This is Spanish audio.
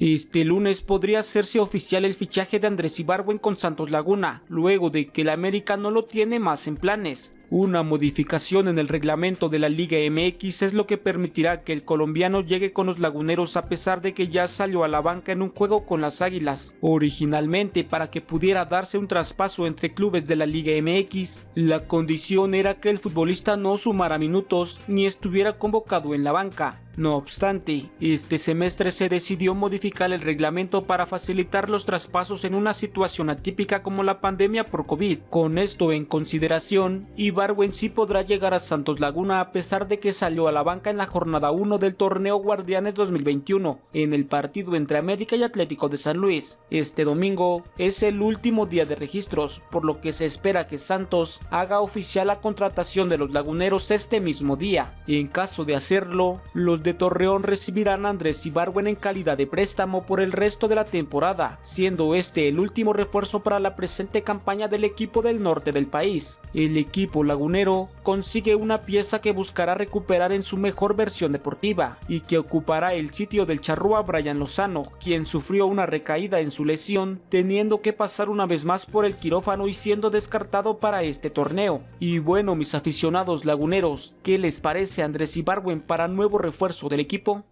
Este lunes podría hacerse oficial el fichaje de Andrés Ibarwen con Santos Laguna, luego de que el América no lo tiene más en planes. Una modificación en el reglamento de la Liga MX es lo que permitirá que el colombiano llegue con los laguneros a pesar de que ya salió a la banca en un juego con las Águilas. Originalmente, para que pudiera darse un traspaso entre clubes de la Liga MX, la condición era que el futbolista no sumara minutos ni estuviera convocado en la banca. No obstante, este semestre se decidió modificar el reglamento para facilitar los traspasos en una situación atípica como la pandemia por COVID. Con esto en consideración, Ibarwen sí podrá llegar a Santos Laguna a pesar de que salió a la banca en la jornada 1 del torneo Guardianes 2021, en el partido entre América y Atlético de San Luis. Este domingo es el último día de registros, por lo que se espera que Santos haga oficial la contratación de los laguneros este mismo día. En caso de hacerlo, los de Torreón recibirán a Andrés Ibarwen en calidad de préstamo por el resto de la temporada, siendo este el último refuerzo para la presente campaña del equipo del norte del país. El equipo lagunero consigue una pieza que buscará recuperar en su mejor versión deportiva y que ocupará el sitio del charrúa Brian Lozano, quien sufrió una recaída en su lesión, teniendo que pasar una vez más por el quirófano y siendo descartado para este torneo. Y bueno, mis aficionados laguneros, ¿qué les parece Andrés Ibarwen para nuevo refuerzo del equipo